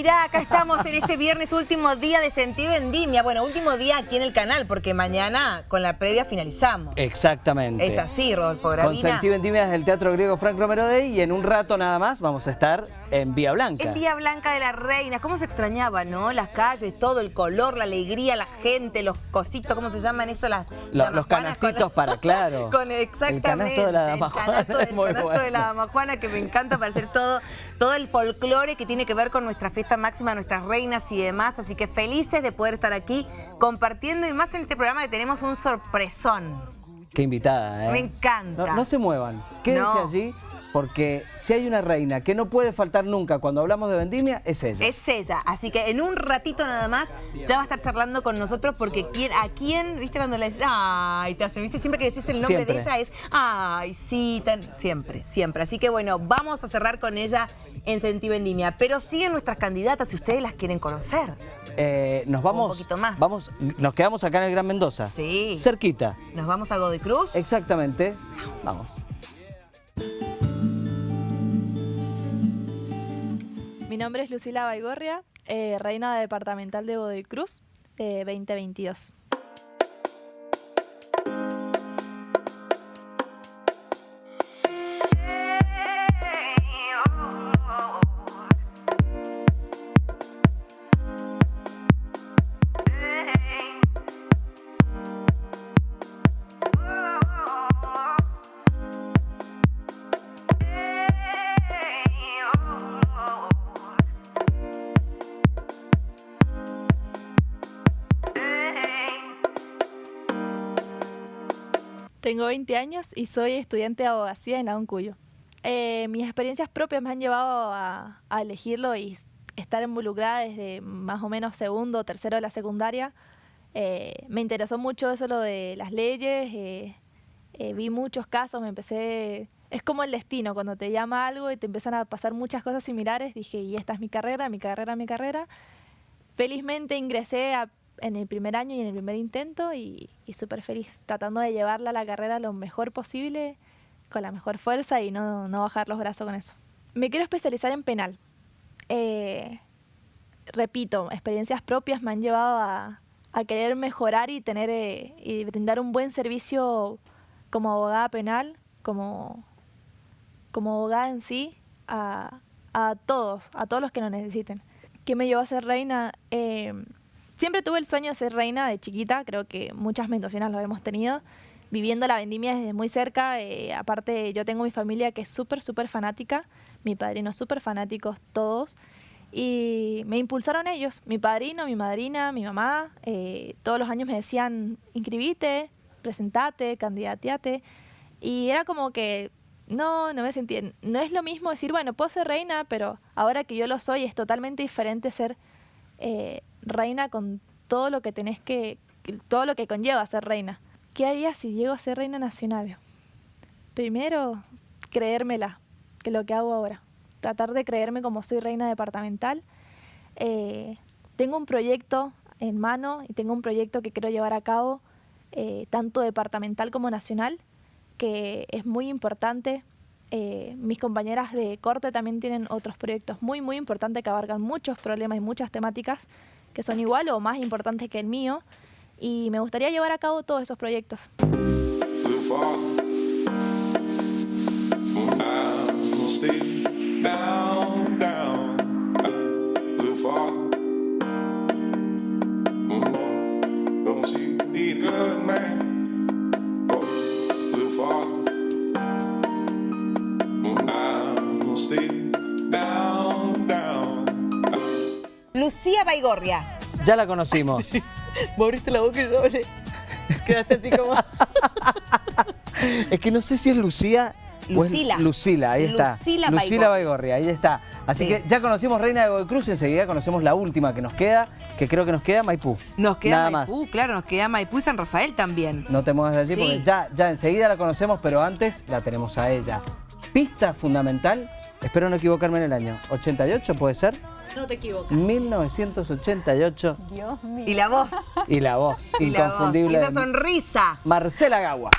Mirá, acá estamos en este viernes, último día de Sentí Vendimia. Bueno, último día aquí en el canal, porque mañana con la previa finalizamos. Exactamente. Es así, Rodolfo Gravina. Con Sentí Vendimia desde el Teatro Griego Frank Romero Day y en un rato nada más vamos a estar en Vía Blanca. En Vía Blanca de la Reina. ¿Cómo se extrañaba, no? Las calles, todo el color, la alegría, la gente, los cositos, ¿cómo se llaman eso? Las, Lo- las los con canastitos para claro. Con exactamente. El canasto de la damajuana El canasto, es el muy canasto bueno. de la damajuana que me encanta para hacer todo, todo el folclore que tiene que ver con nuestra fiesta máxima, nuestras reinas y demás. Así que felices de poder estar aquí compartiendo y más en este programa que tenemos un sorpresón. Qué invitada, ¿eh? Me encanta. No, no se muevan, quédense No. allí porque si hay una reina que no puede faltar nunca cuando hablamos de vendimia, es ella. Es ella, así que en un ratito nada más ya va a estar charlando con nosotros porque quién- a quién, viste cuando le dices, ay, te hacen, viste, siempre que decís el nombre Siempre. de ella es, ay, sí, tan- siempre, siempre. Así que bueno, vamos a cerrar con ella en Sentí Vendimia, pero siguen nuestras candidatas si ustedes las quieren conocer. Eh, nos vamos, poquito más. vamos, nos quedamos acá en el Gran Mendoza. Sí. Cerquita. Nos vamos a Godoy Cruz. Exactamente. Vamos. Mi nombre es Lucila Baigorria, eh, reina departamental de Godoy de 2022. Tengo 20 años y soy estudiante de abogacía en la UNCUYO. Eh, mis experiencias propias me han llevado a, a elegirlo y estar involucrada desde más o menos segundo o tercero de la secundaria. Eh, me interesó mucho eso lo de las leyes, eh, eh, vi muchos casos, me empecé... Es como el destino, cuando te llama algo y te empiezan a pasar muchas cosas similares, dije, y esta es mi carrera, mi carrera, mi carrera. Felizmente ingresé a- en el primer año y en el primer intento y, y súper feliz, tratando de llevarla a la carrera lo mejor posible, con la mejor fuerza y no, no bajar los brazos con eso. Me quiero especializar en penal. Eh, repito, experiencias propias me han llevado a, a querer mejorar y tener eh, y brindar un buen servicio como abogada penal, como, como abogada en sí, a, a todos, a todos los que lo necesiten. ¿Qué me llevó a ser reina? Eh, siempre tuve el sueño de ser reina de chiquita, creo que muchas mendocinas lo hemos tenido, viviendo la vendimia desde muy cerca. eh, aparte, yo tengo mi familia que es súper, súper fanática, mi padrino súper fanáticos todos. Y me impulsaron ellos, mi padrino, mi madrina, mi mamá. eh, todos los años me decían, inscribite, presentate, candidateate. Y era como que no, no me sentía. No es lo mismo decir, bueno, puedo ser reina, pero ahora que yo lo soy es totalmente diferente ser eh, reina con todo lo que tenés que, todo lo que conlleva ser reina. ¿Qué haría si llego a ser reina nacional? Primero, creérmela, que lo que hago ahora. Tratar de creerme como soy reina departamental. Eh, tengo un proyecto en mano y tengo un proyecto que quiero llevar a cabo, eh, tanto departamental como nacional, que es muy importante. Eh, mis compañeras de corte también tienen otros proyectos muy, muy importantes que abarcan muchos problemas y muchas temáticas que son igual o más importantes que el mío. Y me gustaría llevar a cabo todos esos proyectos. Baigorria. Ya la conocimos. Me abriste la boca y yo le- quedaste así como... es que no sé si es Lucía Lucila. Lucila, ahí está. Lucila Lucila Baigorria. Baigorria, ahí está. Así Sí. que ya conocimos Reina de Godoy Cruz, enseguida conocemos la última que nos queda, que creo que nos queda Maipú. Nos queda Nada Maipú, más. claro, nos queda Maipú y San Rafael también. No te muevas de allí Sí. porque ya, ya enseguida la conocemos, pero antes la tenemos a ella. Pista fundamental, espero no equivocarme en el año, 88 puede ser, No te equivocas. 1988 Dios mío. Y la voz. y la voz y la voz, inconfundible. y esa sonrisa. Marcela Gagua.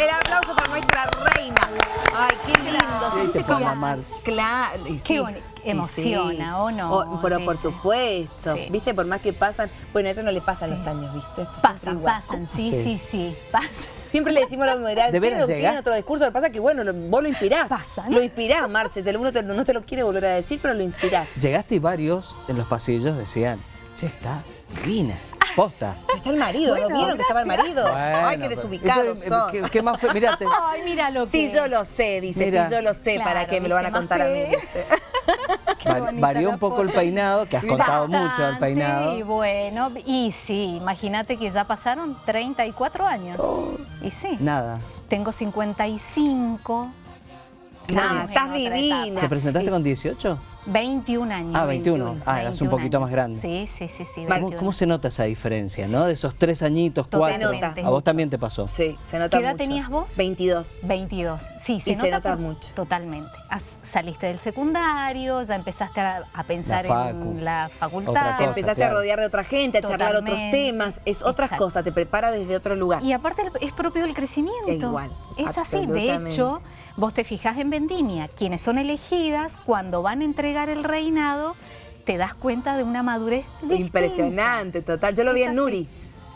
El aplauso para nuestra reina. Ay, qué lindo. Sí, ¿viste te pongo cómo- a marcha. Claro. sí. Qué bonito. emociona, sí. ¿o no? O- pero Sí, por supuesto, Sí. viste, por más que pasan, bueno, a ella no le pasan los años, viste. Pasan, pasan, sí, Sí. sí, sí, pasan. Siempre le decimos a la moderación, ¿De veras tiene, otro discurso, lo que pasa es que, bueno, lo- vos lo inspirás. Pasa, ¿no? Lo inspirás, Marce, te lo, uno te- no te lo quiere volver a decir, pero lo inspirás. Llegaste y varios en los pasillos decían, che, está divina, posta. Está el marido, ¿no Bueno, vieron que estaba el marido? Ay, qué ¿Qué- son. ¿Qué, qué más fue? Mirate. Ay, mira lo que... Sí, yo lo sé, dice, Mira. sí, yo lo sé, Claro, ¿para qué me lo van a contar a mí? dice. Varió un poco el peinado, que has contado mucho del Bastante, peinado. Y bueno, y sí, imagínate que ya pasaron 34 años. Oh. Y sí, Nada. tengo 55. Nah, Estamos en estás divina. etapa. ¿Te presentaste con 18? 21 años. Ah, 21. Ah, eras un 21 poquito años. más grande. Sí, sí, sí, sí. ¿Cómo, 21. cómo se nota esa diferencia, no? De esos tres añitos, cuatro. Totalmente. A vos también te pasó. Sí, se nota ¿Qué edad mucho. tenías vos? 22. 22. Sí, se Y nota, se nota por- mucho. Totalmente. Has- saliste del secundario, ya empezaste a, a pensar La facu. en la facultad. Otra Te cosa, empezaste claro. a rodear de otra gente, a charlar otros temas. Es otras Exacto. cosas, te prepara desde otro lugar. Y aparte es propio del crecimiento. Igual, Es así. De hecho, vos te fijas en Vendimia, quienes son elegidas, cuando van a entregar el reinado, te das cuenta de una madurez distinta. Impresionante, total. Yo lo vi en así. Nuri.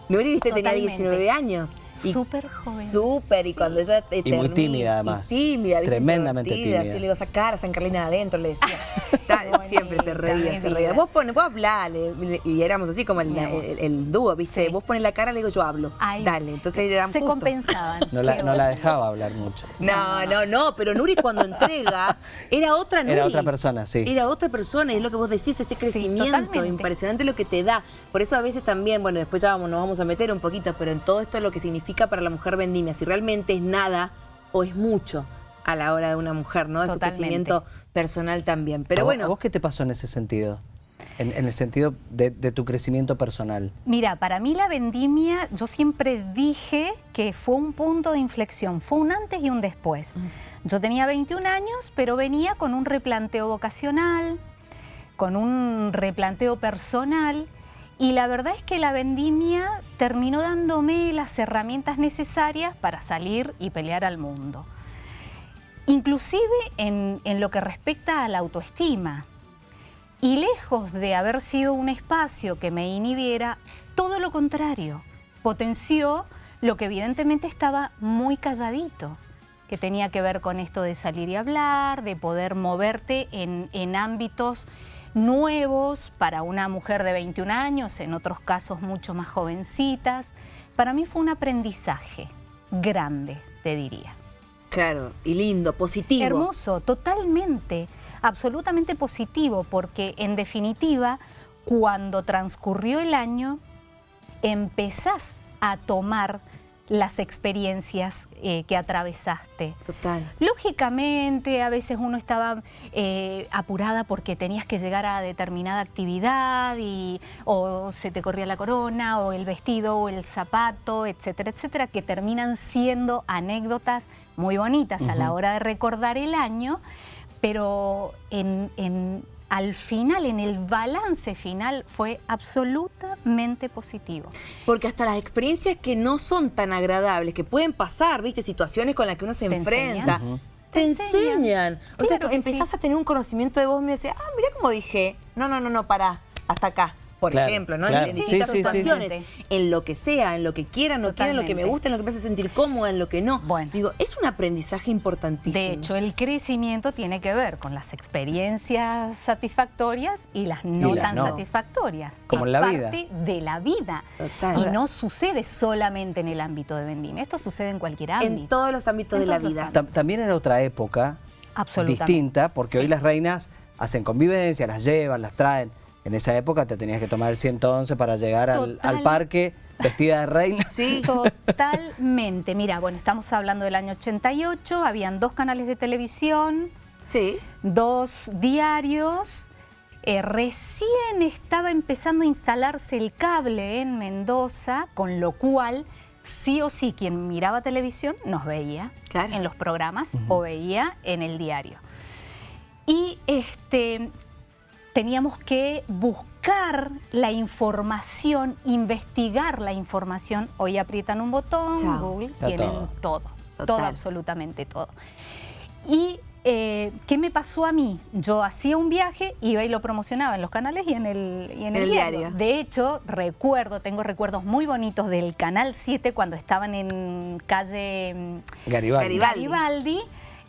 Nuri, viste, tenía Totalmente. 19 años. Y Súper joven. Súper, y cuando ella te Y muy tímida, además. tímida, ¿viste? Tremendamente tímida. Así le digo, sacar a San Carlina de adentro, le decía. Dale, siempre se reía, se reía. Vos pones, vos hablale. Y éramos así como el, dúo, ¿viste? Sí. Vos pones la cara, le digo, yo hablo. Ay, Dale, entonces eran Se justo. compensaban. No la, no dejaba hablar mucho. No, no, no, pero Nuri cuando entrega era otra Nuri. Era otra persona, sí. Era otra persona, y es lo que vos decís, este crecimiento, totalmente. impresionante lo que te da. Por eso a veces también, bueno, después ya vamos, nos vamos a meter un poquito, pero en todo esto lo que significa para la mujer vendimia, si realmente es nada o es mucho a la hora de una mujer, ¿no? De su crecimiento personal también. Pero ¿A vos- bueno, ¿A vos qué te pasó en ese sentido? En, en el sentido de, de tu crecimiento personal. Mira, para mí la vendimia, yo siempre dije que fue un punto de inflexión, fue un antes y un después. Yo tenía 21 años, pero venía con un replanteo vocacional, con un replanteo personal, y la verdad es que la vendimia terminó dándome las herramientas necesarias para salir y pelear al mundo. Inclusive en, en lo que respecta a la autoestima. Y lejos de haber sido un espacio que me inhibiera, todo lo contrario, potenció lo que evidentemente estaba muy calladito, que tenía que ver con esto de salir y hablar, de poder moverte en, en ámbitos nuevos para una mujer de 21 años, en otros casos mucho más jovencitas. Para mí fue un aprendizaje grande, te diría. claro, y lindo, positivo. Hermoso, totalmente, absolutamente positivo, porque en definitiva, cuando transcurrió el año, empezás a tomar las experiencias eh, que atravesaste. Total. Lógicamente, a veces uno estaba eh, apurada porque tenías que llegar a determinada actividad y o se te corría la corona o el vestido o el zapato, etcétera, etcétera, que terminan siendo anécdotas muy bonitas a la hora de recordar el año, pero en, en- al final, en el balance final, fue absolutamente positivo. Porque hasta las experiencias que no son tan agradables, que pueden pasar, ¿viste? Situaciones con las que uno se enfrenta. enseñan. Te Te enseñan. enseñan. O sea, empezás sí. a tener un conocimiento de vos y me decís, ah, mira cómo dije. No, no, no, no, pará, hasta acá. Por Claro, ejemplo, ¿no? claro. En Sí, distintas sí, sí, sí. situaciones. En lo que sea, en lo que quiera, no quiera, en lo que me gusta, en lo que me hace sentir cómoda, en lo que no. Bueno. Digo, es un aprendizaje importantísimo. De hecho, el crecimiento tiene que ver con las experiencias satisfactorias y las no Y las tan no. satisfactorias. Como Es en la parte vida. de la vida. Total. Y no sucede solamente en el ámbito de vendimia. Esto sucede en cualquier ámbito. en todos los ámbitos En de la vida. también era otra época Absolutamente. distinta, porque hoy las reinas hacen convivencia, las llevan, las traen. En esa época te tenías que tomar el 111 para llegar al, parque vestida de reina. Sí. Totalmente. Mira, bueno, estamos hablando del año 88, habían dos canales de televisión, Sí. dos diarios. Eh, recién estaba empezando a instalarse el cable en Mendoza, con lo cual sí o sí quien miraba televisión nos veía Claro. en los programas o veía en el diario. Y este, teníamos que buscar la información, investigar la información. Hoy aprietan un botón, Chao. Google, Está tienen todo. todo, absolutamente todo. Y eh, ¿qué me pasó a mí? Yo hacía un viaje, iba y lo promocionaba en los canales y en el, y en el, El diario. diario. De hecho, recuerdo, tengo recuerdos muy bonitos del Canal 7 cuando estaban en calle mm, Garibaldi. Garibaldi. Garibaldi.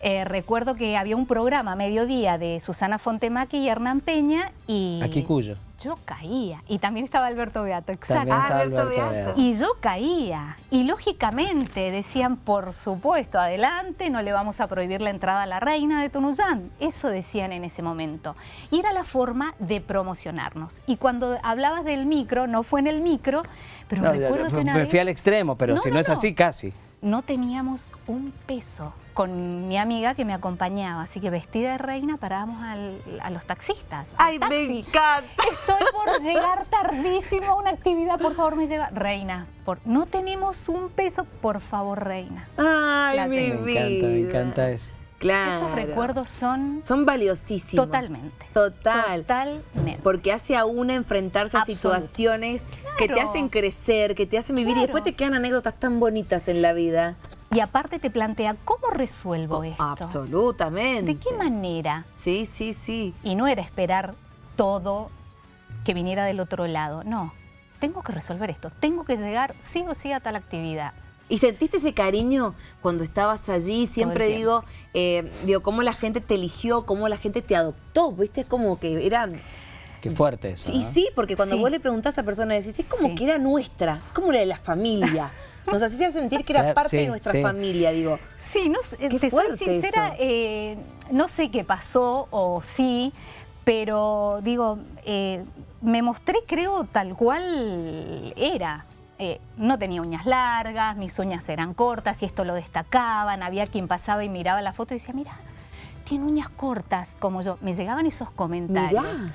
Eh, recuerdo que había un programa a mediodía de Susana Fontemaki y Hernán Peña y Aquí Cuyo. yo caía. Y también estaba Alberto Beato, exacto. Ah, Alberto Alberto Beato. Beato. Y yo caía. Y lógicamente decían, por supuesto, adelante, no le vamos a prohibir la entrada a la reina de Tunuyán. Eso decían en ese momento. Y era la forma de promocionarnos. Y cuando hablabas del micro, no fue en el micro, pero No, ya, recuerdo que me una me vez fui al extremo, pero No, si no, no, es no. así, casi. No teníamos un peso con mi amiga que me acompañaba. Así que vestida de reina parábamos al- a los taxistas. al Ay, me taxi. encanta. Estoy por llegar tardísimo a una actividad, por favor me lleva. Reina, por, no tenemos un peso, por favor, reina. Ay, La mi tengo. Me vida. encanta, me encanta eso. Claro. Esos recuerdos son Son valiosísimos. totalmente. Total. Totalmente. Porque hace a una enfrentarse a situaciones que te hacen crecer, que te hacen vivir y Claro. después te quedan anécdotas tan bonitas en la vida. Y aparte te plantea, ¿cómo resuelvo esto? Absolutamente. ¿De qué manera? Sí, sí, sí. Y no era esperar todo que viniera del otro lado. No, tengo que resolver esto. Tengo que llegar sí o sí a tal actividad. ¿Y sentiste ese cariño cuando estabas allí? Siempre digo, eh, digo, cómo la gente te eligió, cómo la gente te adoptó, ¿viste? Como que era... Qué fuerte eso. Y ¿no? sí, porque cuando Sí. vos le preguntás a esa persona, decís, es como Sí. que era nuestra, como era de la familia. Nos hacía sentir que era Claro, parte de nuestra sí. familia, digo. Sí, no sé, Qué te soy sincera, eh, no sé qué pasó o sí, pero digo, eh, me mostré creo tal cual era. Eh, no tenía uñas largas, mis uñas eran cortas y esto lo destacaban. Había quien pasaba y miraba la foto y decía, mira, tiene uñas cortas como yo. Me llegaban esos comentarios. Mirá.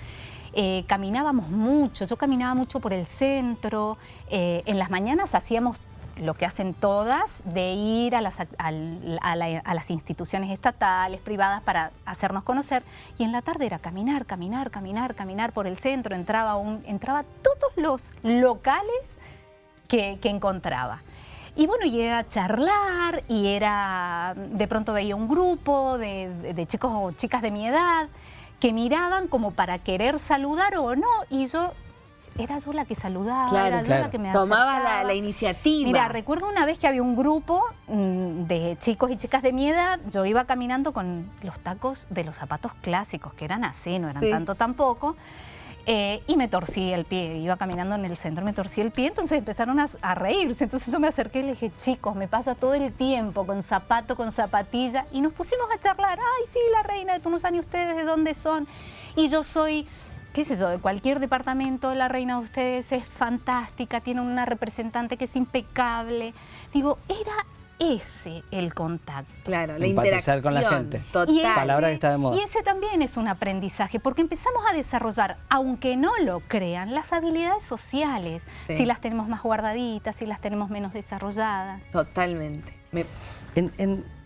Eh, caminábamos mucho, yo caminaba mucho por el centro, eh, en las mañanas hacíamos lo que hacen todas, de ir a las, a la- a las instituciones estatales, privadas, para hacernos conocer, y en la tarde era caminar, caminar, caminar, caminar por el centro, entraba, un, entraba a todos los locales que, que encontraba. Y bueno, y era charlar, y era, de pronto veía un grupo de, de- de chicos o chicas de mi edad que miraban como para querer saludar o no, y yo, era yo la que saludaba, Claro, era yo claro. la que me la, acercaba. la iniciativa. Mira, recuerdo una vez que había un grupo mm, de chicos y chicas de mi edad, yo iba caminando con los tacos de los zapatos clásicos, que eran así, no eran Sí. tanto tampoco, eh, y me torcí el pie, iba caminando en el centro, me torcí el pie, entonces empezaron a, reírse, entonces yo me acerqué y le dije, chicos, me pasa todo el tiempo con zapato, con zapatilla, y nos pusimos a charlar, ay, sí, la reina de Tunuyán, ¿y ustedes de dónde son? Y yo soy qué sé yo, de cualquier departamento, la reina de ustedes es fantástica, tiene una representante que es impecable. Digo, era ese el contacto. Claro, la Empatizar interacción. con la gente. Total. Y ese- Palabra que está de moda. Y ese también es un aprendizaje, porque empezamos a desarrollar, aunque no lo crean, las habilidades sociales. Sí. Si las tenemos más guardaditas, si las tenemos menos desarrolladas. Totalmente. Me- En- en-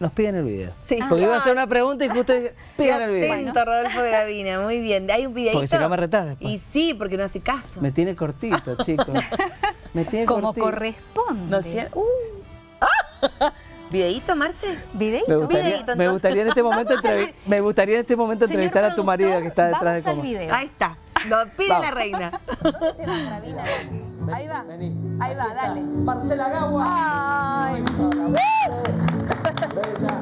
Nos piden el video. Sí. Porque iba a hacer una pregunta y justo pidan el video. atento, Rodolfo Gravina. Muy bien. Hay un videito. Porque si no me retás después. Y sí, porque no hace caso. Me tiene cortito, chicos. Como corresponde. No sé- Uh. ¡Ah! ¿Videíto, Marce? ¿Videíto? Me gustaría, Videíto, me gustaría en este momento Vamos al entrevi- me gustaría en este momento Señor entrevistar a tu marido que está detrás de cómo. video. Ahí está. Lo pide Vamos. la reina. Ahí va. Ahí va, dale. Marcela Gagua. Ay. Bella.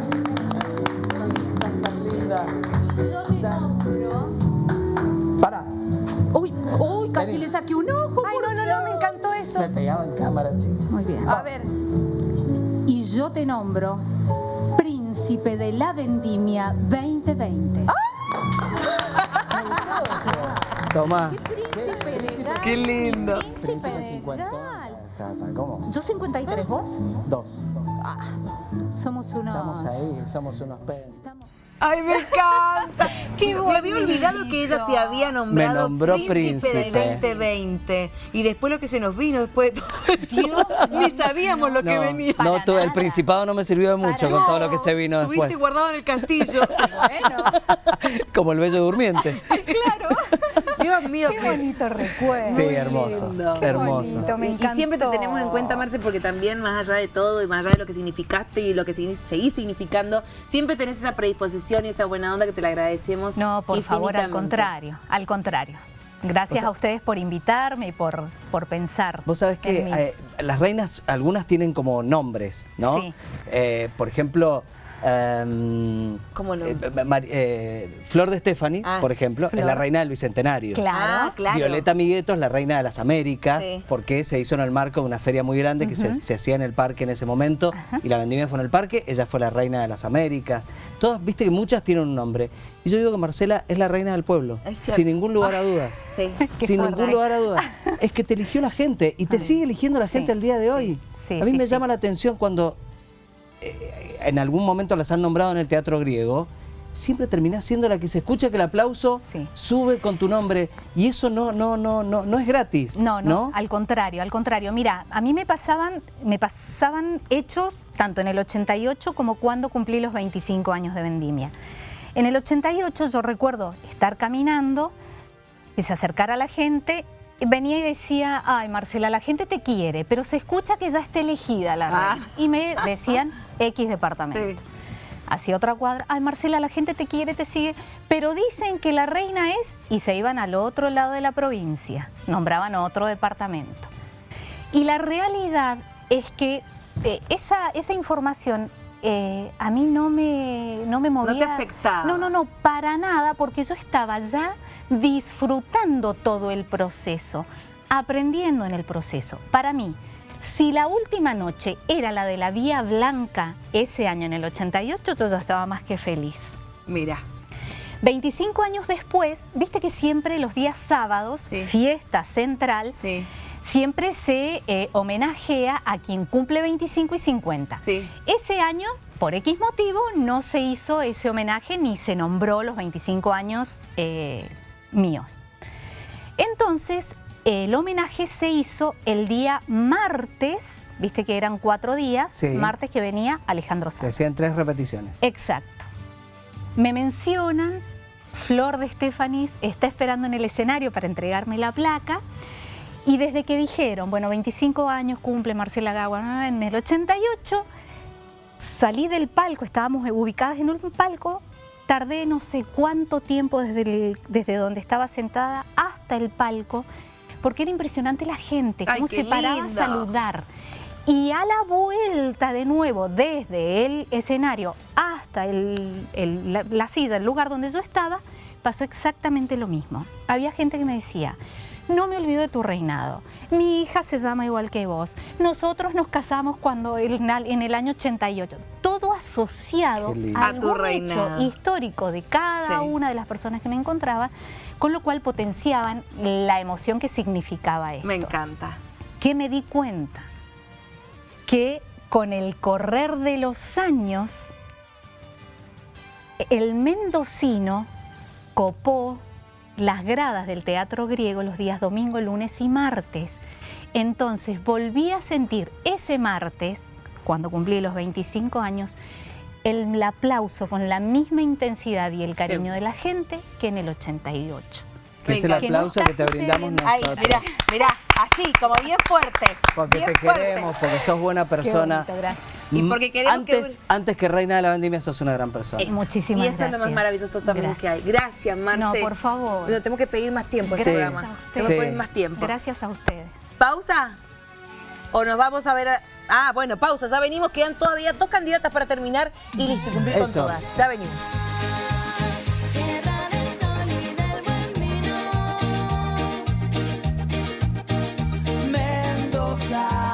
Tan, tan linda. Casi Vení. le saqué un ojo. Ay, no, no, no, me encantó eso. Me pegaba en cámara, chico. Muy bien. A ver. Y yo te nombro príncipe de la vendimia 2020. Tomá. Príncipe legal. Qué lindo. Príncipe Príncipe 50. legal. Cata, ¿cómo? Yo 53, ¿vos? Dos. Ah, somos unos... Estamos ahí, somos unos pen. Ay, me encanta. Qué Me había olvidado que ella te había nombrado Me nombró príncipe, del príncipe. 2020. Y después lo que se nos vino después de todo eso. Dios Ni sabíamos lo que No, venía. no, todo, el principado no me sirvió de mucho Para con todo lo que se vino Estuviste después. guardado en el castillo. Bueno, Como el bello durmiente. claro. Dios mío, Qué bonito recuerdo. Sí, hermoso. Qué hermoso. bonito, me Y- Y siempre te tenemos en cuenta, Marce, porque también más allá de todo y más allá de lo que significaste y lo que seguís significando, siempre tenés esa predisposición y esa buena onda que te la agradecemos. No, por favor, al contrario, al contrario. Gracias O sea- a ustedes por invitarme y por, por pensar. Vos sabés que eh, las reinas, algunas tienen como nombres, ¿no? Sí. Eh, por ejemplo, em, ¿Cómo no? eh, Mar- eh, Flor de Stephanie, Ah, por ejemplo, es la reina del Bicentenario. Claro. Ah, claro. Violeta Migueto es la reina de las Américas, Sí. porque se hizo en el marco de una feria muy grande que se, se hacía en el parque en ese momento, y la vendimia fue en el parque, ella fue la reina de las Américas. Todas, viste que muchas tienen un nombre. Y yo digo que Marcela es la reina del pueblo, sin ningún lugar a dudas. Sí. Sin ningún lugar a dudas. Es que te eligió la gente y te sigue eligiendo la Sí, gente al día de hoy. sí, a mí sí, me sí. llama la atención cuando en algún momento las han nombrado en el teatro griego, siempre terminás siendo la que se escucha que el aplauso Sí. sube con tu nombre y eso no no no no no es gratis. No, no, al contrario, al contrario. Mira, a mí me pasaban, me pasaban hechos tanto en el 88 como cuando cumplí los 25 años de vendimia. En el 88 yo recuerdo estar caminando y se acercara a la gente, venía y decía, ay Marcela, la gente te quiere, pero se escucha que ya está elegida la Ah. reina. Y me decían X departamento. Sí. Hacia otra cuadra, ay Marcela, la gente te quiere, te sigue, pero dicen que la reina es, y se iban al otro lado de la provincia, nombraban otro departamento. Y la realidad es que eh, esa, esa información eh, a mí no me, no me movía. te afectaba. No, no, no, para nada, porque yo estaba ya disfrutando todo el proceso, aprendiendo en el proceso. Para mí, si la última noche era la de la Vía Blanca ese año, en el 88, yo ya estaba más que feliz. Mira. 25 años después, viste que siempre los días sábados, Sí. fiesta central, Sí. siempre se eh, homenajea a quien cumple 25 y 50. Sí. Ese año, por X motivo, no se hizo ese homenaje ni se nombró los 25 años eh, míos. Entonces, el homenaje se hizo el día martes, viste que eran cuatro días, Sí. martes que venía Alejandro Se Sanz. hacían tres repeticiones. Exacto. Me mencionan, Flor de Estefanis está esperando en el escenario para entregarme la placa. Y desde que dijeron, bueno, 25 años cumple Marcela Gagua, en el 88, salí del palco, estábamos ubicadas en un palco, tardé no sé cuánto tiempo desde, el- desde donde estaba sentada hasta el palco, porque era impresionante la gente, cómo se paraba a saludar. Y a la vuelta de nuevo, desde el escenario hasta el- el- la, la silla, el lugar donde yo estaba, pasó exactamente lo mismo. Había gente que me decía, no me olvido de tu reinado, mi hija se llama igual que vos, nosotros nos casamos cuando el- en el año 88. Todo asociado a A tu reinado. hecho histórico de cada Sí. una de las personas que me encontraba, con lo cual potenciaban la emoción que significaba esto. Me encanta. que me di cuenta que con el correr de los años, el mendocino copó las gradas del teatro griego los días domingo, lunes y martes. Entonces volví a sentir ese martes, cuando cumplí los 25 años, el aplauso con la misma intensidad y el cariño de la gente que en el 88. Que es el Venga, que no aplauso que te brindamos. Ay, nosotros. mirá, mirá, así, como bien fuerte. Porque bien te fuerte. queremos, porque sos buena persona. bonito, gracias. Y Mm, porque queremos que antes, antes que reina de la vendimia sos una gran persona. Eso. Muchísimas Y eso es lo más gracias. maravilloso también Gracias. que hay. Gracias, Marce. No, por favor. No, tenemos que pedir más tiempo en Sí. este Gracias programa. a ustedes. Tenemos que Sí. pedir más tiempo. Gracias a ustedes. ¿Pausa? ¿O nos vamos a ver? a- Ah, bueno, pausa. Ya venimos. Quedan todavía dos candidatas para terminar y listo, cumplir con todas. Ya venimos. Mendoza,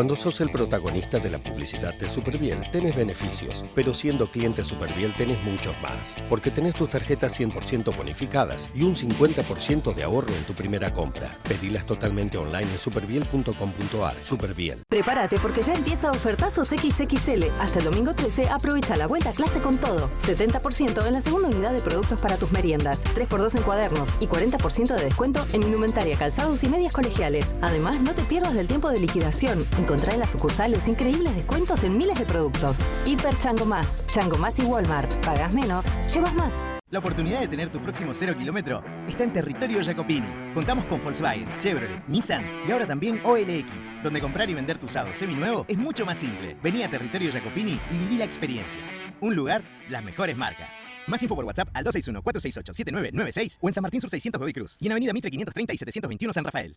Cuando sos el protagonista de la publicidad de Superbiel, tenés beneficios, pero siendo cliente Superbiel tenés muchos más, porque tenés tus tarjetas 100% bonificadas y un 50% de ahorro en tu primera compra. Pedilas totalmente online en superbiel.com.ar. Superbiel. Prepárate porque ya empieza Ofertazos XXL. Hasta el domingo 13 aprovecha la vuelta a clase con todo. 70% en la segunda unidad de productos para tus meriendas, 3x2 en cuadernos y 40% de descuento en indumentaria, calzados y medias colegiales. Además, no te pierdas del tiempo de liquidación. Encontrá en las sucursales increíbles descuentos en miles de productos. Hiper Chango Más, Chango Más y Walmart. Pagas menos, llevas más. La oportunidad de tener tu próximo cero kilómetro está en territorio Jacopini. Contamos con Volkswagen, Chevrolet, Nissan y ahora también OLX, donde comprar y vender tu usado seminuevo es mucho más simple. Vení a territorio Jacopini y viví la experiencia. Un lugar, las mejores marcas. Más info por WhatsApp al 261-468-7996 o en San Martín Sur 600 Godoy Cruz y en Avenida Mitre 530 y 721 San Rafael.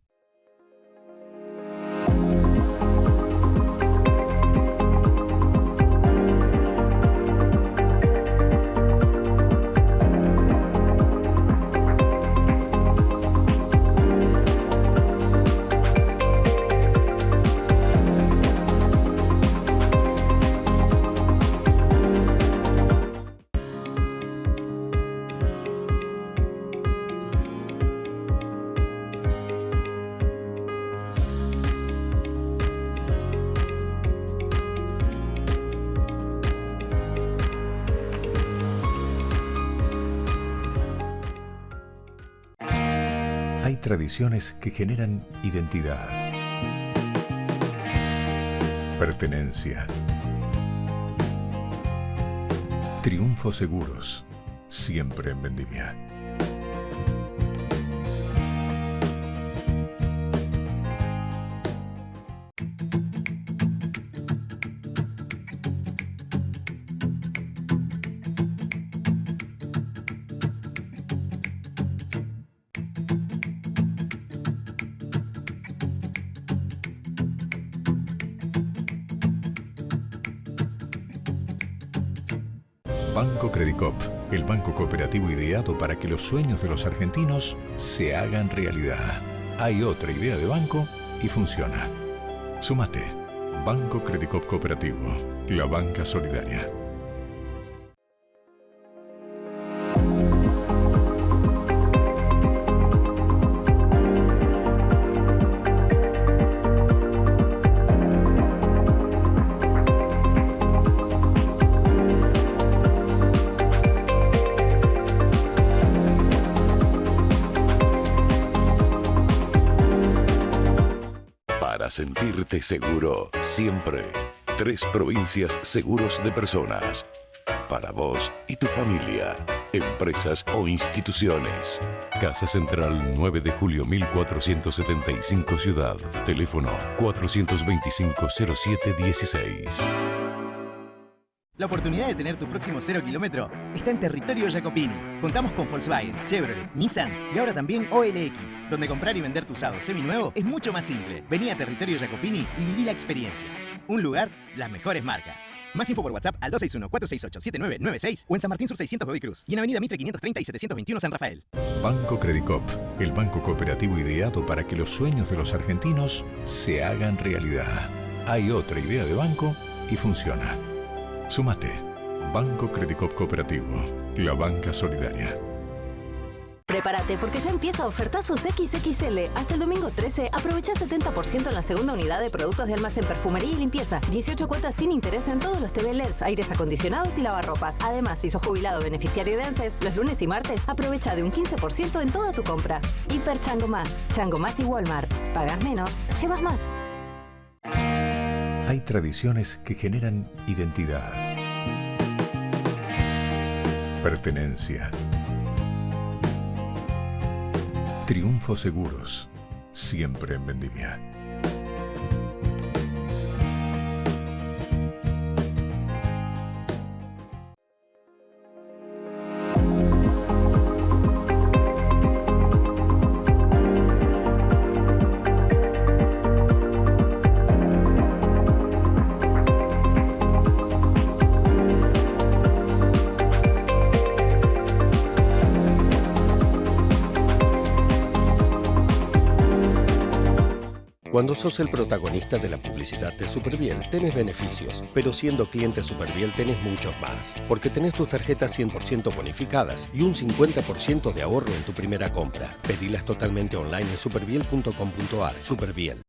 Tradiciones que generan identidad, pertenencia, triunfo seguros, siempre en vendimia. Banco Credicop, el banco cooperativo ideado para que los sueños de los argentinos se hagan realidad. Hay otra idea de banco y funciona. Sumate. Banco Credicop Cooperativo, la banca solidaria. Seguro, siempre. Tres provincias seguros de personas. Para vos y tu familia, empresas o instituciones. Casa Central 9 de julio 1475 Ciudad. Teléfono 425-0716. La oportunidad de tener tu próximo cero kilómetro está en territorio Jacopini. Contamos con Volkswagen, Chevrolet, Nissan y ahora también OLX, donde comprar y vender tu usado seminuevo es mucho más simple. Vení a territorio Jacopini y viví la experiencia. Un lugar, las mejores marcas. Más info por WhatsApp al 261-468-7996 o en San Martín Sur 600 Godoy Cruz y en Avenida Mitre 530 y 721 San Rafael. Banco Credicop, el banco cooperativo ideado para que los sueños de los argentinos se hagan realidad. Hay otra idea de banco y funciona. Sumate. Banco Credicop Cooperativo, la banca solidaria. Prepárate porque ya empieza Ofertazos XXL. Hasta el domingo 13 aprovecha 70% en la segunda unidad de productos de almacén, perfumería y limpieza. 18 cuotas sin interés en todos los TV LEDs, aires acondicionados y lavarropas. Además, si sos jubilado beneficiario de ANSES, los lunes y martes aprovecha de un 15% en toda tu compra. Hiper Chango Más, Chango Más y Walmart. Pagas menos, llevas más. Hay tradiciones que generan identidad, pertenencia, triunfo seguros, siempre en vendimia. Cuando sos el protagonista de la publicidad de Superbiel, tenés beneficios, pero siendo cliente Superbiel tenés muchos más, porque tenés tus tarjetas 100% bonificadas y un 50% de ahorro en tu primera compra. Pedilas totalmente online en superbiel.com.ar. Superbiel.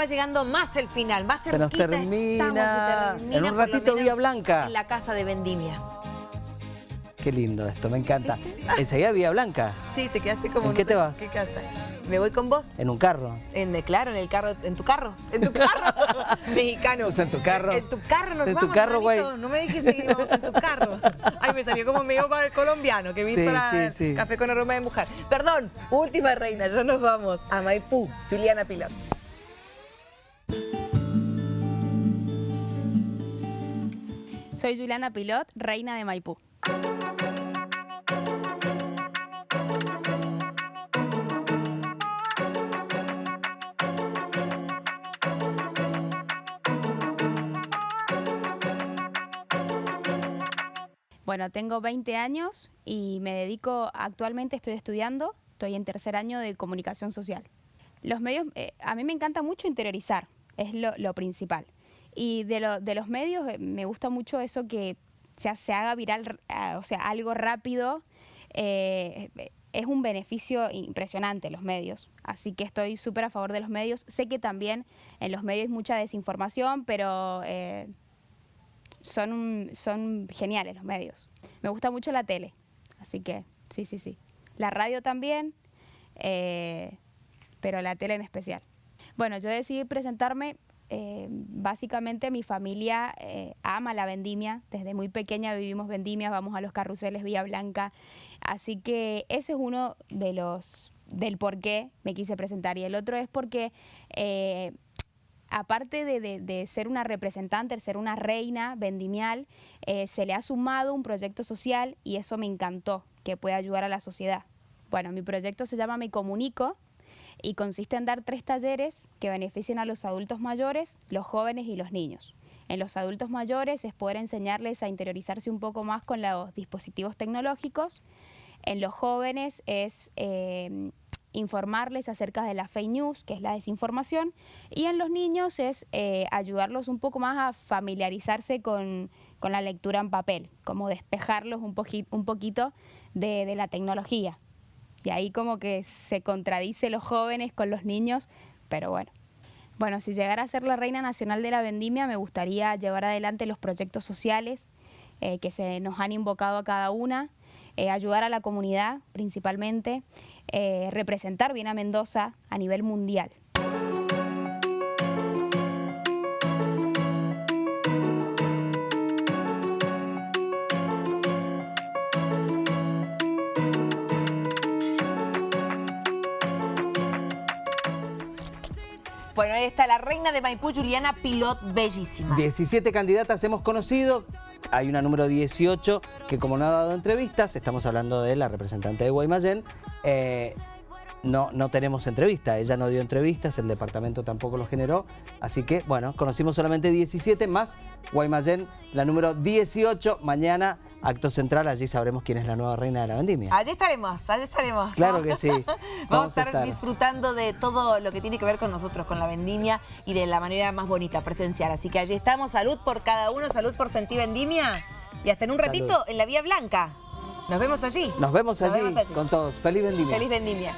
Va llegando más el final, más Se nos termina. estamos, se termina En un ratito Vía Blanca. En la casa de Vendimia. Qué lindo esto, me encanta. Enseguida Vía Blanca, Sí, te quedaste como... ¿En no qué te vas? ¿Qué casa? ¿Me voy con vos? en un carro. En, claro, en el carro, en tu carro, en tu carro, mexicano. Sea, en tu carro. En tu carro nos En tu vamos, carro, güey. No me dijiste que íbamos en tu carro. Ay, me salió como medio para colombiano, que viste Sí, sí. café con aroma de mujer. Perdón, última reina, ya nos vamos a Maipú, Juliana Pilar. Soy Juliana Pilot, reina de Maipú. Bueno, tengo 20 años y me dedico, actualmente estoy estudiando, estoy en tercer año de comunicación social. Los medios, eh, a mí me encanta mucho interiorizar, es lo, lo principal. Y de, lo- de los medios eh, me gusta mucho eso que se, se haga viral, ah, o sea, algo rápido. eh, es un beneficio impresionante los medios, así que estoy súper a favor de los medios. Sé que también en los medios hay mucha desinformación, pero eh, son, son geniales los medios. Me gusta mucho la tele, así que sí, sí, sí. La radio también, pero la tele en especial. Bueno, yo decidí presentarme, eh, básicamente mi familia eh, ama la vendimia, desde muy pequeña vivimos vendimias, vamos a los carruseles Vía Blanca, así que ese es uno de los del por qué me quise presentar. Y el otro es porque eh, aparte de, de- de ser una representante, de ser una reina vendimial, eh, se le ha sumado un proyecto social y eso me encantó, que puede ayudar a la sociedad. Bueno, mi proyecto se llama Me Comunico y consiste en dar tres talleres que beneficien a los adultos mayores, los jóvenes y los niños. En los adultos mayores es poder enseñarles a interiorizarse un poco más con los dispositivos tecnológicos. En los jóvenes es eh, informarles acerca de la fake news, que es la desinformación. Y en los niños es eh, ayudarlos un poco más a familiarizarse con, con la lectura en papel, como despejarlos un, poqui- un poquito de la tecnología. Y ahí como que se contradice los jóvenes con los niños, pero bueno. Bueno, si llegara a ser la reina nacional de la vendimia, me gustaría llevar adelante los proyectos sociales eh, que se nos han invocado a cada una, eh, ayudar a la comunidad principalmente, eh, representar bien a Mendoza a nivel mundial. Bueno, ahí está la reina de Maipú, Juliana Pilot, bellísima. 17 candidatas hemos conocido, hay una número 18 que como no ha dado entrevistas, estamos hablando de la representante de Guaymallén, eh, no, no tenemos entrevista, ella no dio entrevistas, el departamento tampoco lo generó, así que bueno, conocimos solamente 17 más Guaymallén, la número 18, mañana acto central, allí sabremos quién es la nueva reina de la vendimia. Allí estaremos, allí estaremos. Claro que sí. Vamos, a estar, disfrutando de todo lo que tiene que ver con nosotros, con la vendimia y de la manera más bonita, presencial. Así que allí estamos, salud por cada uno, salud por sentir vendimia y hasta en un Salud. ratito en la Vía Blanca. Nos vemos allí. Nos vemos Nos allí vemos allí. con todos. Feliz vendimia. Feliz vendimia.